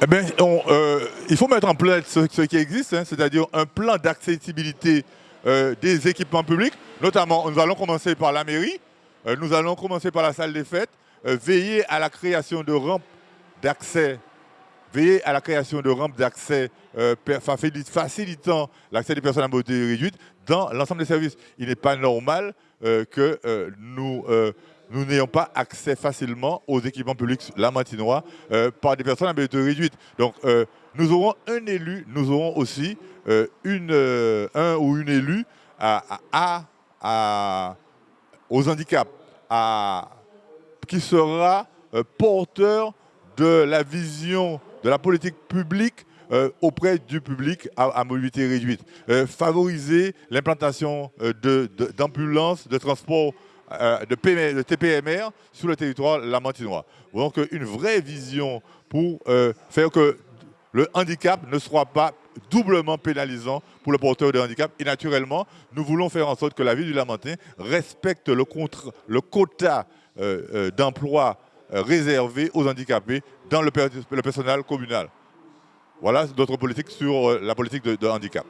Eh bien, euh, il faut mettre en place ce, qui existe, hein, c'est-à-dire un plan d'accessibilité euh, des équipements publics. Notamment, nous allons commencer par la mairie, euh, nous allons commencer par la salle des fêtes, veiller à la création de rampes d'accès, veiller à la création de rampes d'accès facilitant l'accès des personnes à mobilité réduite dans l'ensemble des services. Il n'est pas normal que nous nous n'ayons pas accès facilement aux équipements publics lamantinois euh, par des personnes à mobilité réduite. Donc, euh, nous aurons un élu, nous aurons aussi euh, un ou une élue aux handicaps, qui sera porteur de la vision de la politique publique auprès du public à, mobilité réduite. favoriser l'implantation d'ambulances, de, de transport euh, de, TPMR sur le territoire lamantinois. Donc une vraie vision pour euh, faire que le handicap ne soit pas doublement pénalisant pour le porteur de handicap. Et naturellement, nous voulons faire en sorte que la ville du Lamentin respecte le, quota euh, d'emploi réservé aux handicapés dans le, personnel communal. Voilà notre politique sur la politique de handicap.